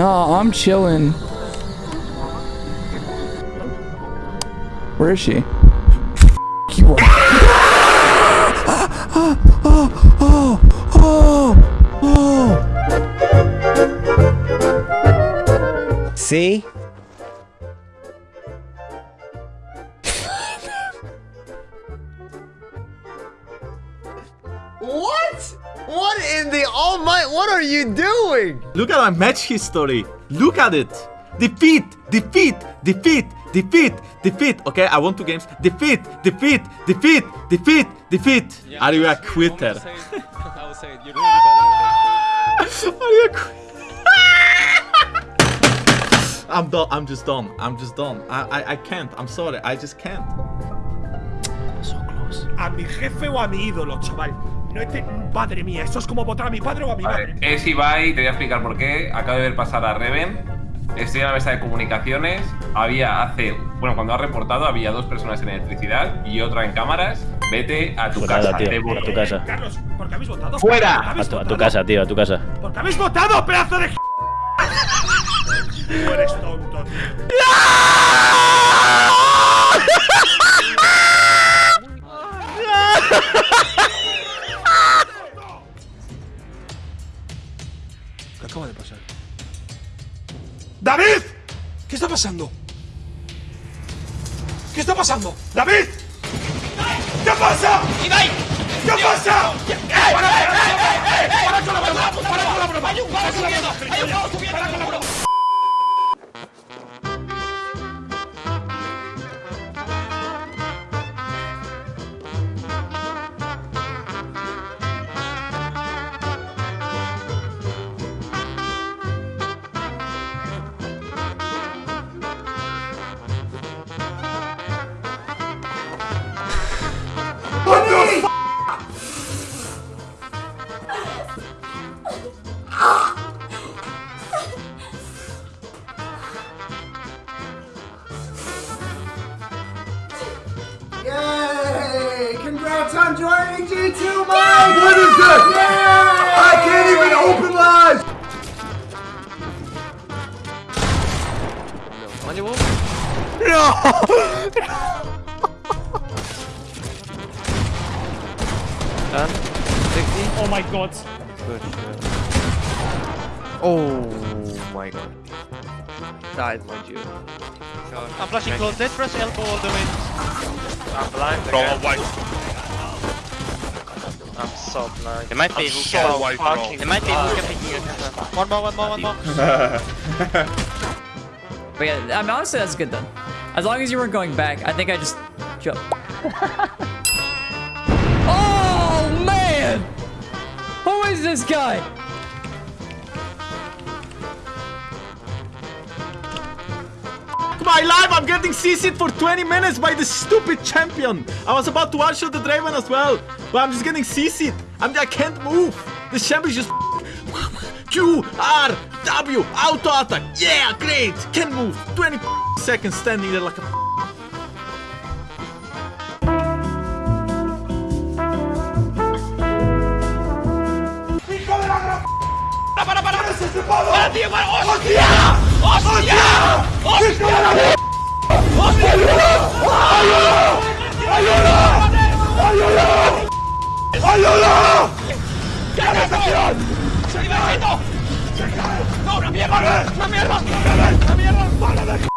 No, I'm chilling. Where is she? you are. See? What? What in the almighty? What are you doing? Look at my match history. Look at it. Defeat, defeat, defeat, defeat, defeat. Okay, I won two games. Defeat, defeat, defeat, defeat, defeat. Are you a quitter? I will say it. You're really better at Are you a quitter? I'm done. I'm just done. I'm just done. I, I I can't. I'm sorry. I just can't. So close. A mi jefe o a mi ídolo, chaval. No te... Madre mía, esto es como votar a mi padre o a mi madre. Es Ibai, te voy a explicar por qué. Acabo de ver pasar a Reven. Estoy en la mesa de comunicaciones. Había hace. Bueno, cuando ha reportado, había dos personas en electricidad y otra en cámaras. Vete a tu Pues casa. tío, te a burro. tu casa. Carlos, ¿por qué habéis votado? Fuera. ¿Por qué A habéis tu, a tu votado? casa, tío, a tu casa. ¿Por qué habéis votado, pedazo de... Tú eres tonto, tío. Acaba de pasar? ¡David! ¿Qué está pasando? ¿Qué está pasando? ¡David! ¿Qué pasa? ¿Qué pasa? ¡Para con la broma! ¡Para con la broma! ¡Para con la broma! Congrats on joining G2 Mike! What is this? I can't even open live! On your wall. No! Done. 60. Oh my god. Good. Oh my god. Died, mind you. I'm flashing close. Let's press elbow all the way. I'm blind. Bro, again. white. I'm so blind. It might be I'm hookah. so white. It might be hookah picking your camera. One more, one more, one more. But yeah, I mean, honestly, that's good then. As long as you weren't going back, I think I just jump. oh man! Who is this guy? My life, I'm getting CC'd for 20 minutes by this stupid champion. I was about to one-shot the Draven as well, but I'm just getting CC'd. I'm, I can't move. The champion just Q, R, W, auto attack. Yeah, great. Can't move. 20 seconds standing there like a ¡Para, para, para! ¡Para, tío, para! ¡Hostia! ¡Hostia! ¡Hostia! ¡Ayuda! ¡Qué agitación! ¡Se iba! ¡No, una mierda! ¡Una mierda! ¡Una mierda! ¡Para de